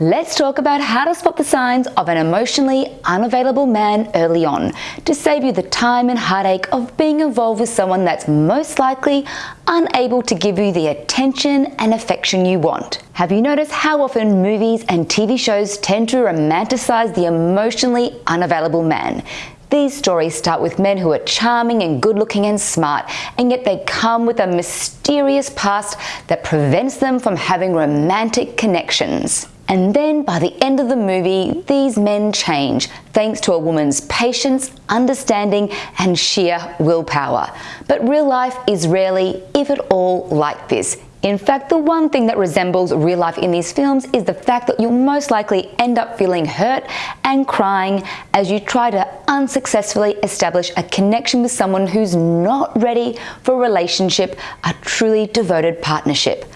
Let's talk about how to spot the signs of an emotionally unavailable man early on to save you the time and heartache of being involved with someone that's most likely unable to give you the attention and affection you want. Have you noticed how often movies and TV shows tend to romanticize the emotionally unavailable man? These stories start with men who are charming and good looking and smart, and yet they come with a mysterious past that prevents them from having romantic connections. And then by the end of the movie, these men change thanks to a woman's patience, understanding, and sheer willpower. But real life is rarely, if at all, like this. In fact, the one thing that resembles real life in these films is the fact that you'll most likely end up feeling hurt and crying as you try to unsuccessfully establish a connection with someone who's not ready for a relationship, a truly devoted partnership.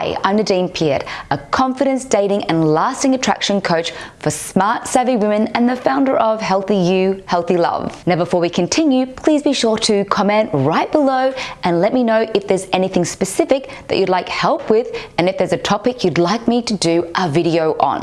Hi, I'm Nadine Peart, a confidence, dating and lasting attraction coach for smart, savvy women and the founder of Healthy You, Healthy Love. Now before we continue, please be sure to comment right below and let me know if there's anything specific that you'd like help with and if there's a topic you'd like me to do a video on.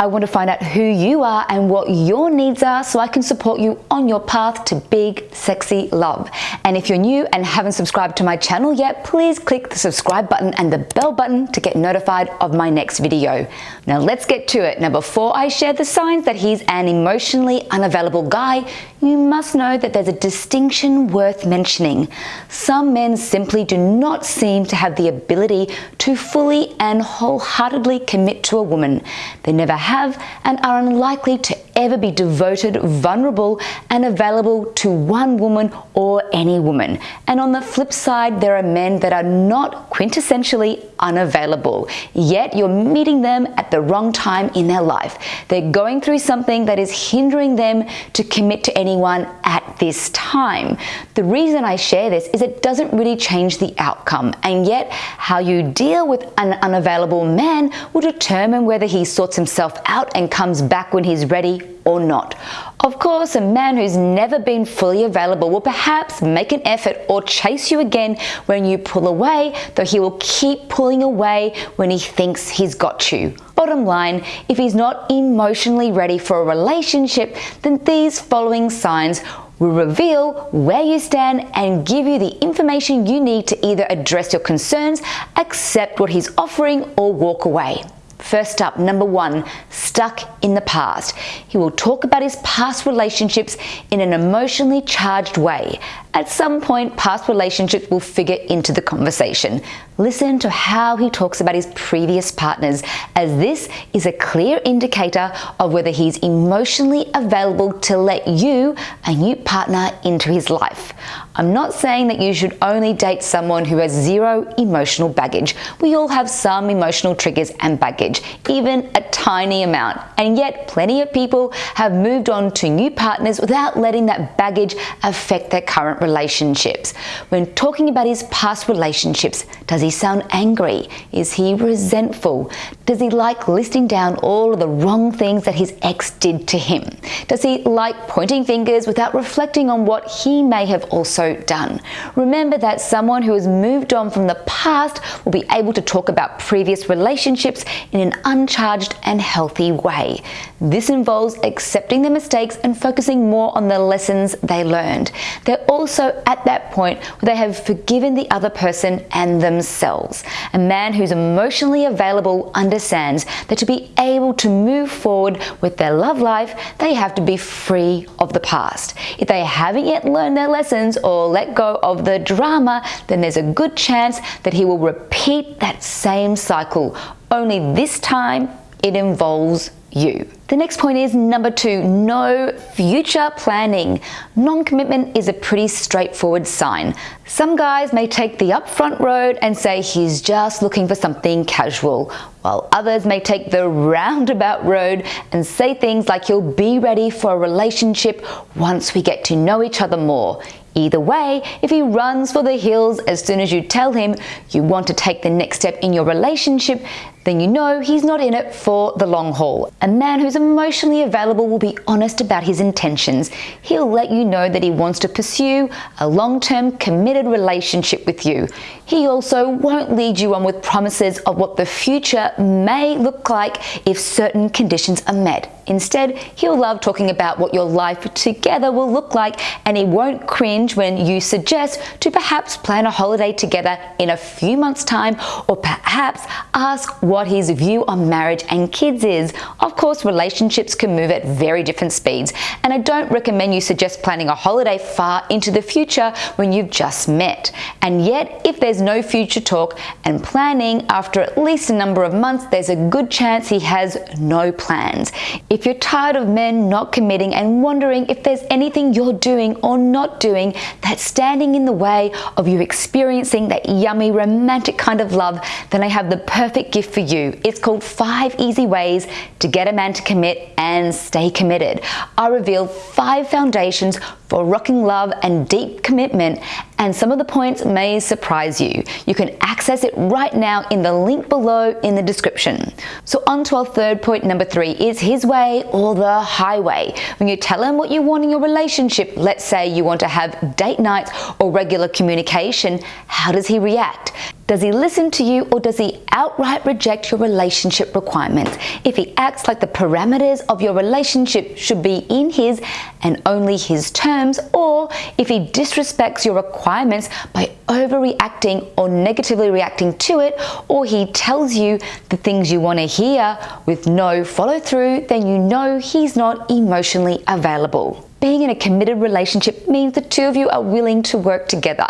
I want to find out who you are and what your needs are so I can support you on your path to big, sexy love. And if you're new and haven't subscribed to my channel yet, please click the subscribe button and the bell button to get notified of my next video. Now let's get to it. Now before I share the signs that he's an emotionally unavailable guy, you must know that there's a distinction worth mentioning. Some men simply do not seem to have the ability to fully and wholeheartedly commit to a woman. They never have and are unlikely to ever be devoted, vulnerable, and available to one woman or any woman. And on the flip side, there are men that are not quintessentially unavailable, yet you're meeting them at the wrong time in their life. They're going through something that is hindering them to commit to anyone at this time. The reason I share this is it doesn't really change the outcome, and yet how you deal with an unavailable man will determine whether he sorts himself out and comes back when he's ready or not. Of course, a man who's never been fully available will perhaps make an effort or chase you again when you pull away, though he will keep pulling away when he thinks he's got you. Bottom line, if he's not emotionally ready for a relationship, then these following signs will reveal where you stand and give you the information you need to either address your concerns, accept what he's offering, or walk away. First up, number one, stuck in the past. He will talk about his past relationships in an emotionally charged way. At some point, past relationships will figure into the conversation. Listen to how he talks about his previous partners, as this is a clear indicator of whether he's emotionally available to let you, a new partner, into his life. I'm not saying that you should only date someone who has zero emotional baggage. We all have some emotional triggers and baggage, even a tiny amount. And yet, plenty of people have moved on to new partners without letting that baggage affect their current relationships. When talking about his past relationships, does he sound angry? Is he resentful? Does he like listing down all of the wrong things that his ex did to him? Does he like pointing fingers without reflecting on what he may have also done. Remember that someone who has moved on from the past will be able to talk about previous relationships in an uncharged and healthy way. This involves accepting their mistakes and focusing more on the lessons they learned. They're also at that point where they have forgiven the other person and themselves. A man who's emotionally available understands that to be able to move forward with their love life, they have to be free of the past. If they haven't yet learned their lessons or or let go of the drama, then there's a good chance that he will repeat that same cycle, only this time it involves you. The next point is number two, no future planning. Non-commitment is a pretty straightforward sign. Some guys may take the upfront road and say he's just looking for something casual, while others may take the roundabout road and say things like he'll be ready for a relationship once we get to know each other more. Either way, if he runs for the hills as soon as you tell him you want to take the next step in your relationship, then you know he's not in it for the long haul. A man who's emotionally available will be honest about his intentions. He'll let you know that he wants to pursue a long-term committed relationship with you. He also won't lead you on with promises of what the future may look like if certain conditions are met. Instead, he'll love talking about what your life together will look like and he won't cringe when you suggest to perhaps plan a holiday together in a few months time or perhaps ask what his view on marriage and kids is. Of course, relationships can move at very different speeds and I don't recommend you suggest planning a holiday far into the future when you've just met. And yet, if there's no future talk and planning after at least a number of months, there's a good chance he has no plans. If if you're tired of men not committing and wondering if there's anything you're doing or not doing that's standing in the way of you experiencing that yummy romantic kind of love, then I have the perfect gift for you. It's called Five Easy Ways to Get a Man to Commit and Stay Committed. I reveal five foundations for rocking love and deep commitment and some of the points may surprise you. You can access it right now in the link below in the description. So on to our third point number three is his way or the highway. When you tell him what you want in your relationship, let's say you want to have date nights or regular communication, how does he react? Does he listen to you or does he outright reject your relationship requirements? If he acts like the parameters of your relationship should be in his and only his terms, or if he disrespects your requirements by overreacting or negatively reacting to it, or he tells you the things you want to hear with no follow through, then you know he's not emotionally available. Being in a committed relationship means the two of you are willing to work together.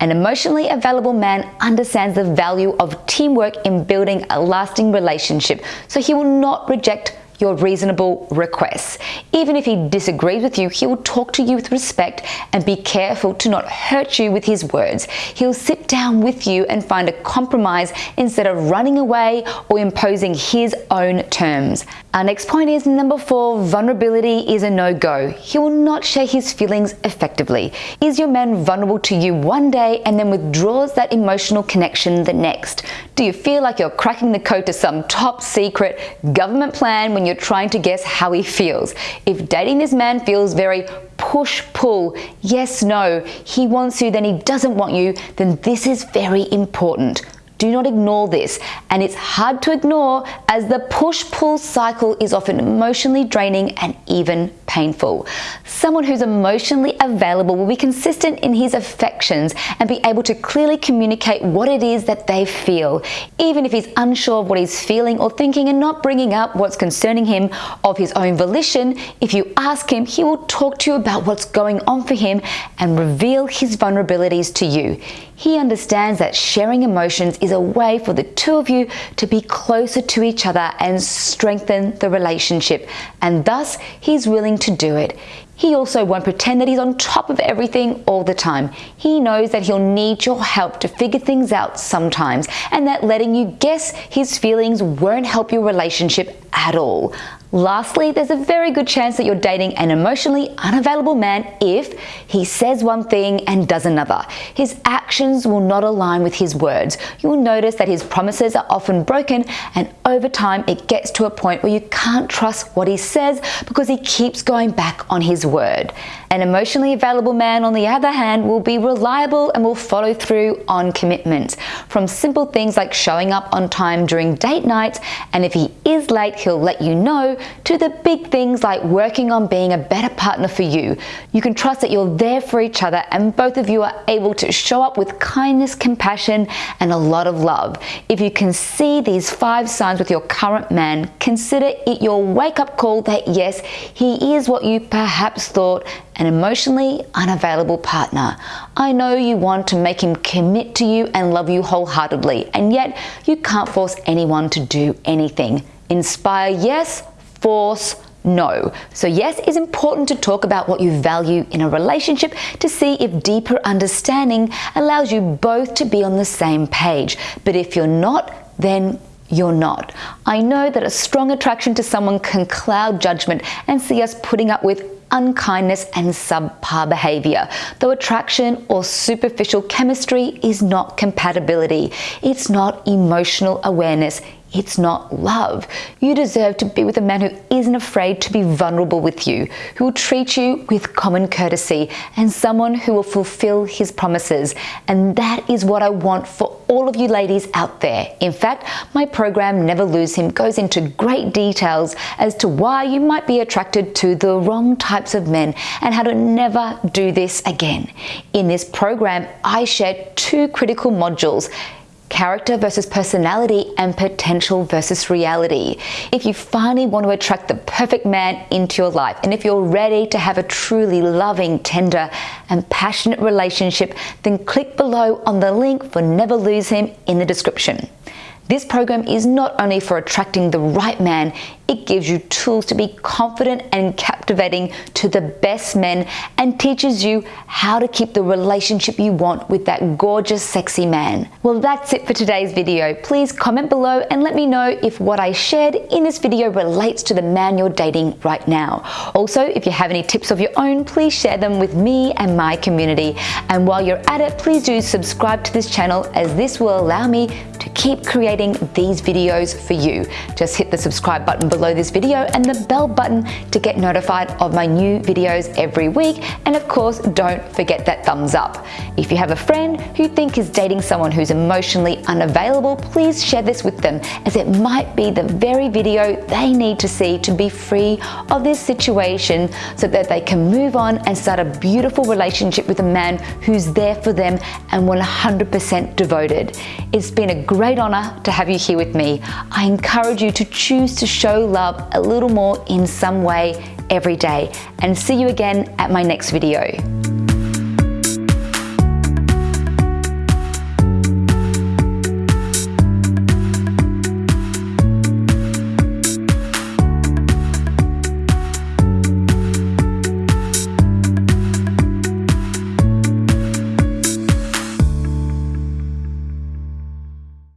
An emotionally available man understands the value of teamwork in building a lasting relationship, so he will not reject your reasonable requests. Even if he disagrees with you, he will talk to you with respect and be careful to not hurt you with his words. He'll sit down with you and find a compromise instead of running away or imposing his own terms. Our next point is number four, vulnerability is a no-go. He will not share his feelings effectively. Is your man vulnerable to you one day and then withdraws that emotional connection the next? Do you feel like you're cracking the code to some top secret government plan when you're trying to guess how he feels? If dating this man feels very push pull, yes, no, he wants you, then he doesn't want you, then this is very important. Do not ignore this. And it's hard to ignore as the push-pull cycle is often emotionally draining and even painful. Someone who's emotionally available will be consistent in his affections and be able to clearly communicate what it is that they feel, even if he's unsure of what he's feeling or thinking and not bringing up what's concerning him of his own volition. If you ask him, he will talk to you about what's going on for him and reveal his vulnerabilities to you. He understands that sharing emotions is a way for the two of you to be closer to each other and strengthen the relationship, and thus he's willing to do it. He also won't pretend that he's on top of everything all the time. He knows that he'll need your help to figure things out sometimes and that letting you guess his feelings won't help your relationship at all. Lastly, there's a very good chance that you're dating an emotionally unavailable man if he says one thing and does another. His actions will not align with his words. You'll notice that his promises are often broken and over time it gets to a point where you can't trust what he says because he keeps going back on his word. An emotionally available man, on the other hand, will be reliable and will follow through on commitments. From simple things like showing up on time during date nights, and if he is late, he'll let you know, to the big things like working on being a better partner for you. You can trust that you're there for each other and both of you are able to show up with kindness, compassion, and a lot of love. If you can see these five signs with your current man, consider it your wake up call that yes, he is what you perhaps thought an emotionally unavailable partner. I know you want to make him commit to you and love you wholeheartedly, and yet you can't force anyone to do anything. Inspire, yes, force, no. So yes, it's important to talk about what you value in a relationship to see if deeper understanding allows you both to be on the same page. But if you're not, then you're not. I know that a strong attraction to someone can cloud judgment and see us putting up with unkindness and subpar behavior. Though attraction or superficial chemistry is not compatibility, it's not emotional awareness, it's not love. You deserve to be with a man who isn't afraid to be vulnerable with you, who will treat you with common courtesy, and someone who will fulfill his promises. And that is what I want for all of you ladies out there. In fact, my program Never Lose Him goes into great details as to why you might be attracted to the wrong types of men and how to never do this again. In this program, I share two critical modules character versus personality and potential versus reality. If you finally want to attract the perfect man into your life, and if you're ready to have a truly loving, tender, and passionate relationship, then click below on the link for Never Lose Him in the description. This program is not only for attracting the right man, it gives you tools to be confident and captivating to the best men and teaches you how to keep the relationship you want with that gorgeous, sexy man. Well, that's it for today's video. Please comment below and let me know if what I shared in this video relates to the man you're dating right now. Also, if you have any tips of your own, please share them with me and my community. And while you're at it, please do subscribe to this channel as this will allow me to keep creating these videos for you. Just hit the subscribe button below this video and the bell button to get notified of my new videos every week. And of course, don't forget that thumbs up. If you have a friend who you think is dating someone who's emotionally unavailable, please share this with them as it might be the very video they need to see to be free of this situation so that they can move on and start a beautiful relationship with a man who's there for them and 100% devoted. It's been a great honor to have you here with me. I encourage you to choose to show love a little more in some way every day and see you again at my next video.